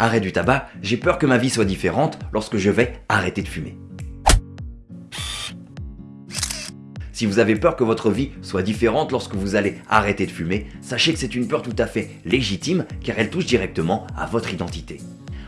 Arrêt du tabac, j'ai peur que ma vie soit différente lorsque je vais arrêter de fumer. Si vous avez peur que votre vie soit différente lorsque vous allez arrêter de fumer, sachez que c'est une peur tout à fait légitime car elle touche directement à votre identité.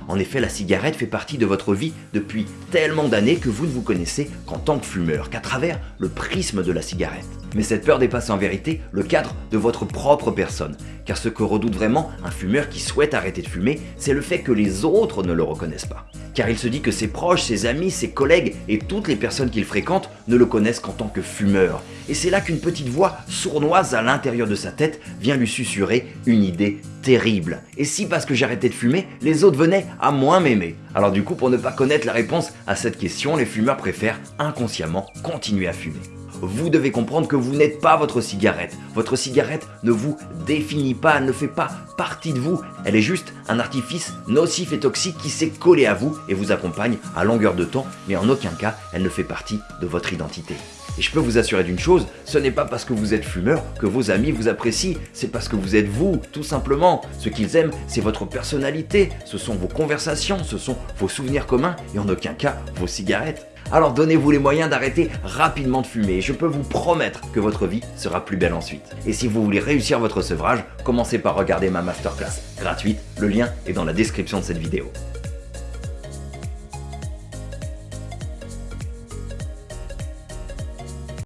En effet, la cigarette fait partie de votre vie depuis tellement d'années que vous ne vous connaissez qu'en tant que fumeur, qu'à travers le prisme de la cigarette. Mais cette peur dépasse en vérité le cadre de votre propre personne, car ce que redoute vraiment un fumeur qui souhaite arrêter de fumer, c'est le fait que les autres ne le reconnaissent pas. Car il se dit que ses proches, ses amis, ses collègues et toutes les personnes qu'il fréquente ne le connaissent qu'en tant que fumeur. Et c'est là qu'une petite voix sournoise à l'intérieur de sa tête vient lui susurrer une idée terrible. Et si parce que j'arrêtais de fumer, les autres venaient à moins m'aimer? Alors du coup, pour ne pas connaître la réponse à cette question, les fumeurs préfèrent inconsciemment continuer à fumer vous devez comprendre que vous n'êtes pas votre cigarette. Votre cigarette ne vous définit pas, elle ne fait pas partie de vous. Elle est juste un artifice nocif et toxique qui s'est collé à vous et vous accompagne à longueur de temps, mais en aucun cas, elle ne fait partie de votre identité. Et je peux vous assurer d'une chose, ce n'est pas parce que vous êtes fumeur que vos amis vous apprécient, c'est parce que vous êtes vous, tout simplement. Ce qu'ils aiment, c'est votre personnalité, ce sont vos conversations, ce sont vos souvenirs communs et en aucun cas vos cigarettes. Alors donnez-vous les moyens d'arrêter rapidement de fumer et je peux vous promettre que votre vie sera plus belle ensuite. Et si vous voulez réussir votre sevrage, commencez par regarder ma masterclass gratuite, le lien est dans la description de cette vidéo.